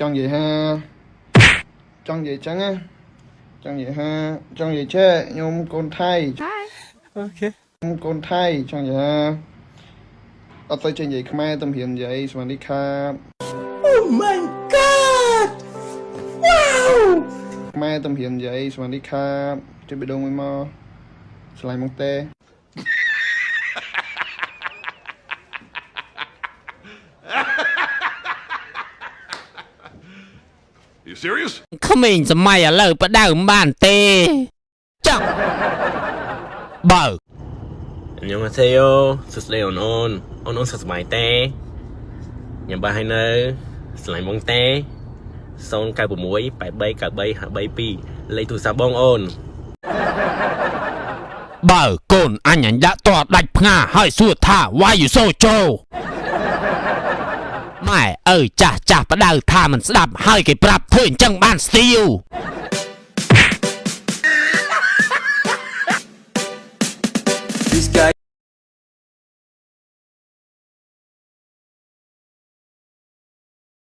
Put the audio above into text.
ចង់និយាយថាចង់និយាយចឹងណាចង់និយាយថាចង់និយាយឆែខ្ញុំកូនថៃអូខេខ្ញុំកូនថៃចង់និយាយថាអត់ទៅចេញនិយាយខ្មែរទំរៀមនិយាយសវណ្ណីខាអូ my god wow ខ្មែរទំរៀមនិយាយសវណ្ណីខាជួយបេះដូងមួយមកឆ្លៃមកទេ you serious ក្មេងសម័យឥឡូវបដៅមិនបានទេចាំបើញ៉ាំទេយោសួស្ដីអូនអូនអូនអូនសុខសប្បាយទេញ៉ាំបានហើយនៅស្រឡាញ់បងទេ096 839352លេខទូរស័ព្ទបងអូនបើកូនអញអញដាក់តដាច់ផ្ងាហើយសួរថា why you so ចូលម៉ែ ទៅចាស់ចាស់បដៅថាមិនស្ដាប់ហើយគេប្រាប់ធ្វើអញ្ចឹងបានស្ទាវ